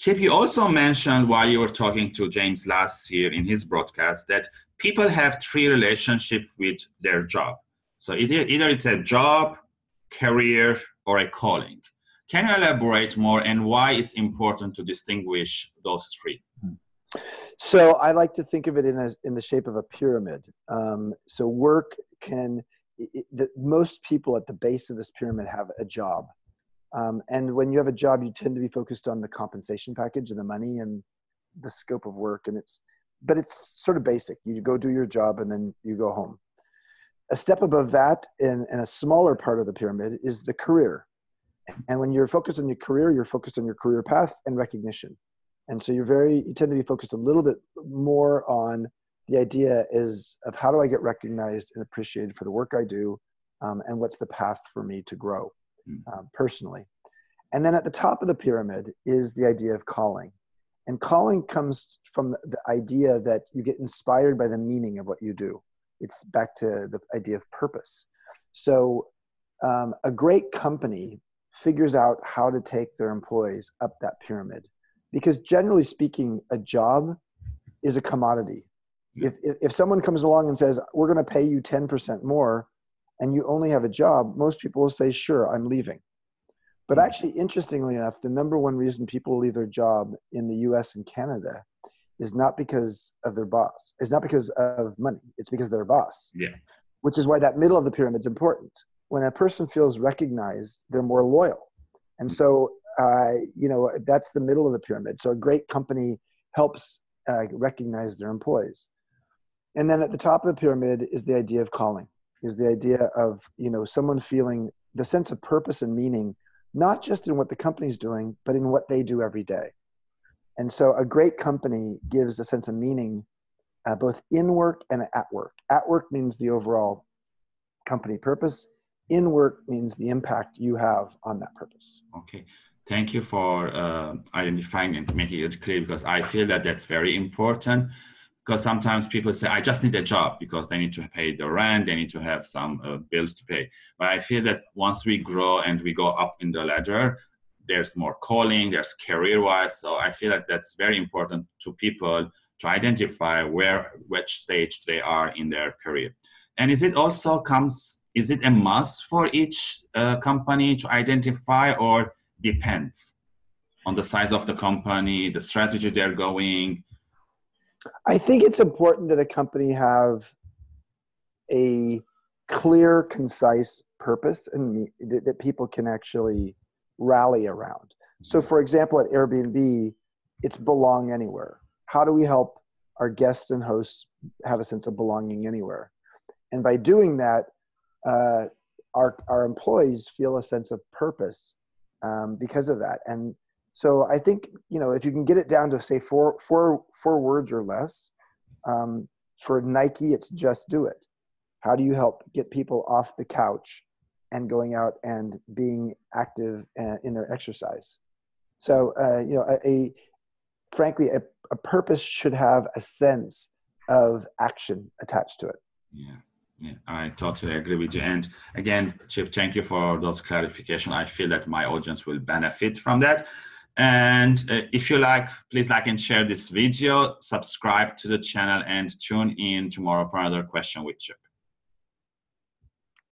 Chip, you also mentioned while you were talking to James last year in his broadcast that people have three relationships with their job. So either, either it's a job, career, or a calling. Can you elaborate more and why it's important to distinguish those three? So I like to think of it in, a, in the shape of a pyramid. Um, so work can, it, the, most people at the base of this pyramid have a job. Um, and when you have a job, you tend to be focused on the compensation package and the money and the scope of work. And it's, but it's sort of basic. You go do your job and then you go home. A step above that, in, a smaller part of the pyramid, is the career. And when you're focused on your career, you're focused on your career path and recognition. And so you're very, you tend to be focused a little bit more on the idea is of how do I get recognized and appreciated for the work I do, um, and what's the path for me to grow. Um, personally. And then at the top of the pyramid is the idea of calling. And calling comes from the idea that you get inspired by the meaning of what you do. It's back to the idea of purpose. So um, a great company figures out how to take their employees up that pyramid. Because generally speaking, a job is a commodity. If, if, if someone comes along and says, we're going to pay you 10% more, and you only have a job, most people will say, sure, I'm leaving. But hmm. actually, interestingly enough, the number one reason people leave their job in the US and Canada is not because of their boss. It's not because of money. It's because of their boss. Yeah. Which is why that middle of the pyramid is important. When a person feels recognized, they're more loyal. And so, uh, you know, that's the middle of the pyramid. So a great company helps uh, recognize their employees. And then at the top of the pyramid is the idea of calling is the idea of you know someone feeling the sense of purpose and meaning not just in what the company's doing but in what they do every day. And so a great company gives a sense of meaning uh, both in work and at work. At work means the overall company purpose. In work means the impact you have on that purpose. Okay. Thank you for uh, identifying and making it clear because i feel that that's very important because sometimes people say, I just need a job because they need to pay the rent, they need to have some uh, bills to pay. But I feel that once we grow and we go up in the ladder, there's more calling, there's career-wise. So I feel that that's very important to people to identify where, which stage they are in their career. And is it also comes, is it a must for each uh, company to identify or depends on the size of the company, the strategy they're going, I think it's important that a company have a clear, concise purpose and that, that people can actually rally around. So, mm-hmm. for example, at Airbnb, it's belong anywhere. How do we help our guests and hosts have a sense of belonging anywhere? And by doing that, uh, our, our employees feel a sense of purpose um, because of that. And so I think you know if you can get it down to say four four four words or less. Um, for Nike, it's just do it. How do you help get people off the couch and going out and being active uh, in their exercise? So uh, you know, a, a frankly, a, a, purpose should have a sense of action attached to it. Yeah. Yeah, I totally agree with you. And again, Chip, thank you for those clarification. I feel that my audience will benefit from that. And uh, if you like, please like and share this video, subscribe to the channel and tune in tomorrow for another question with Chip.